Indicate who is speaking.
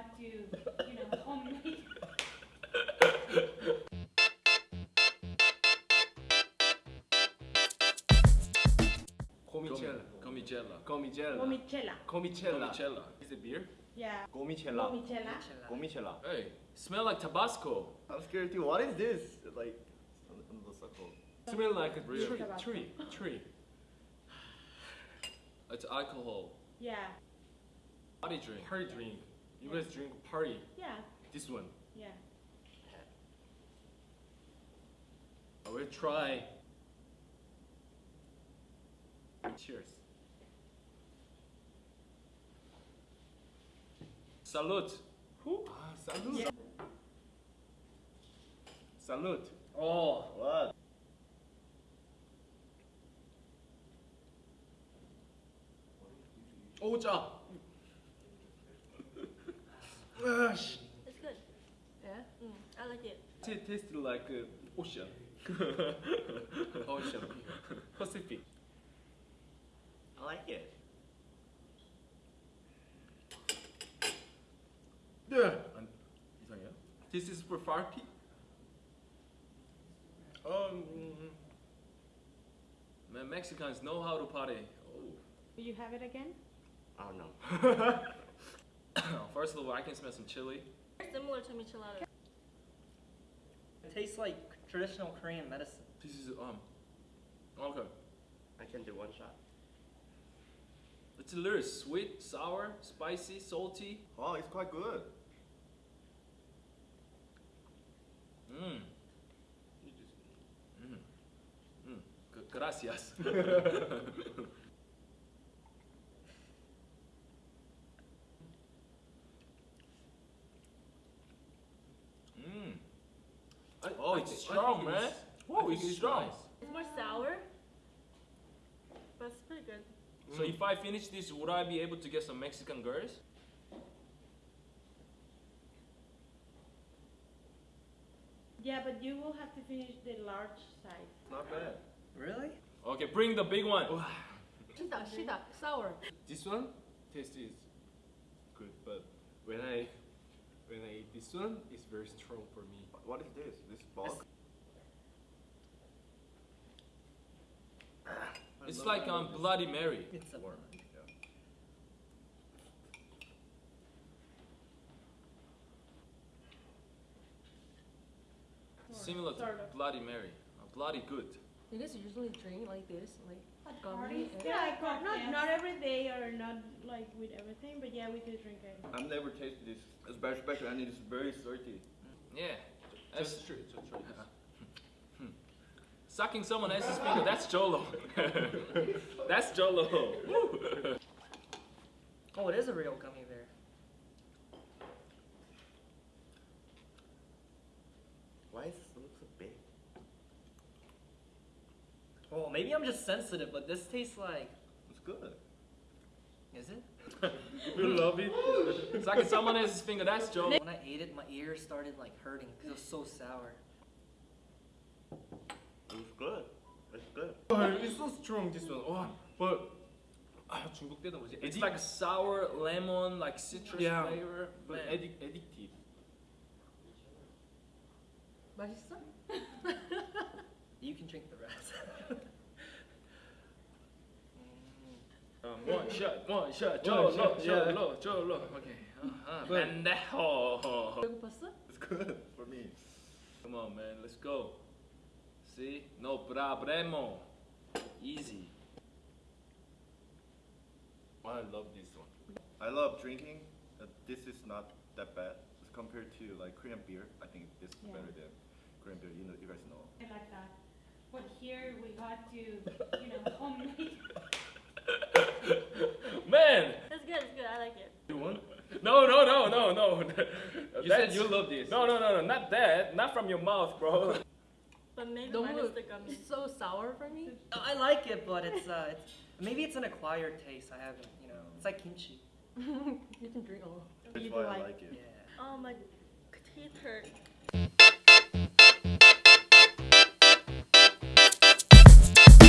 Speaker 1: got to, you know, homemade.
Speaker 2: Comicella.
Speaker 3: Comicella.
Speaker 2: Comicella.
Speaker 1: Gomicella.
Speaker 2: Comicella.
Speaker 3: Comicella. Is it beer?
Speaker 1: Yeah.
Speaker 2: Gomicella.
Speaker 1: Gomicella.
Speaker 2: Gomicella.
Speaker 3: Hey, smell like Tabasco.
Speaker 2: I'm scared too. What is this? Like, on on the circle.
Speaker 3: Smell like a
Speaker 2: Real.
Speaker 3: tree. Tree. Tree. It's alcohol.
Speaker 1: Yeah.
Speaker 3: Party drink.
Speaker 2: Party drink. You guys drink party.
Speaker 1: Yeah.
Speaker 2: This one.
Speaker 1: Yeah.
Speaker 2: I will try. Cheers.
Speaker 3: Salute. Who?
Speaker 2: Ah, salute.
Speaker 1: Yeah.
Speaker 2: Salute.
Speaker 3: Oh.
Speaker 2: What?
Speaker 3: Oh, 짜.
Speaker 4: It's good.
Speaker 1: Yeah?
Speaker 4: Mm, I like it.
Speaker 2: It tasted like uh, ocean. ocean. Pacific. I like it. Yeah. And this is for party. Um,
Speaker 3: man, Mexicans know how to party.
Speaker 1: Oh. You have it again?
Speaker 2: I don't know.
Speaker 3: First of all, I can smell some chili.
Speaker 4: Similar to michelada.
Speaker 5: It tastes like traditional Korean medicine.
Speaker 3: This is um. Okay.
Speaker 2: I can do one shot.
Speaker 3: It's a little sweet, sour, spicy, salty.
Speaker 2: Oh, it's quite good.
Speaker 3: Mmm. Mmm. Mmm. Gracias. Mmm. Oh, it's strong, man. Whoa, it's strong.
Speaker 4: It's more sour, but it's pretty good.
Speaker 3: So if I finish this, would I be able to get some Mexican girls?
Speaker 1: Yeah, but you will have to finish the large size.
Speaker 2: Not bad.
Speaker 5: Really?
Speaker 3: Okay, bring the big one.
Speaker 4: Shita, shita, sour.
Speaker 2: This one taste is good, but when I when I eat this one, it's very strong for me. What is this? This bug?
Speaker 3: It's like um Bloody Mary.
Speaker 5: It's a
Speaker 2: Warm.
Speaker 3: Similar to Bloody Mary. Uh, bloody good.
Speaker 6: You guys usually drink like this, like
Speaker 1: At
Speaker 6: gummy.
Speaker 1: parties?
Speaker 6: and-
Speaker 1: Yeah, like, not, not every day or not like with everything, but yeah, we do drink it.
Speaker 2: I've never tasted this. It's very special and it's very salty.
Speaker 3: Yeah. That's
Speaker 2: Just try, just try this.
Speaker 3: Sucking someone else's finger, that's Jolo. that's Jolo.
Speaker 5: Oh, it is a real gummy bear.
Speaker 2: Why is this look so big?
Speaker 5: Well, maybe I'm just sensitive, but this tastes like.
Speaker 2: It's good.
Speaker 5: Is it?
Speaker 2: You love it?
Speaker 3: Sucking someone else's finger, that's Jolo.
Speaker 5: When I ate it, my ears started like hurting because it was so sour.
Speaker 2: It's good. It's good.
Speaker 7: it's so strong this one. Oh, but 아, 중국 때는 뭐지?
Speaker 3: It's
Speaker 7: 에디-
Speaker 3: like sour, lemon, like citrus
Speaker 7: Yeah.
Speaker 3: flavor.
Speaker 7: but
Speaker 3: Man.
Speaker 7: addic- addictive.
Speaker 6: 맛있어?
Speaker 5: You can drink the rest.
Speaker 3: Um, one shot, one shot,
Speaker 7: One
Speaker 3: Jolo,
Speaker 7: shot, yeah.
Speaker 3: Jolo, Jolo. Okay. Uh-huh.
Speaker 7: But-
Speaker 3: Pendejo.
Speaker 6: 배고팠어?
Speaker 2: It's good for me.
Speaker 3: Come on, man, let's go. See? No problemo. Easy.
Speaker 2: I love this one. I love drinking. Uh, this is not that bad as compared to like Korean beer. I think this is
Speaker 1: Yeah.
Speaker 2: better than Korean beer. You know, you guys know.
Speaker 1: I like that. But here we got to, you know, homemade.
Speaker 3: no, no, no, no.
Speaker 7: You
Speaker 3: That's-
Speaker 7: said you love this.
Speaker 3: No, no, no, no, not that. Not from your mouth, bro.
Speaker 4: But maybe
Speaker 6: Don't
Speaker 4: minus
Speaker 6: look.
Speaker 4: the gummy.
Speaker 6: It's so sour for me.
Speaker 5: I like it, but it's uh, it's, maybe it's an acquired taste. I haven't, you know. It's like kimchi.
Speaker 6: you can drink all.
Speaker 2: That's
Speaker 1: You
Speaker 2: why
Speaker 1: do
Speaker 2: I
Speaker 1: like-
Speaker 2: like it.
Speaker 5: Yeah.
Speaker 4: Oh, my teeth hurt.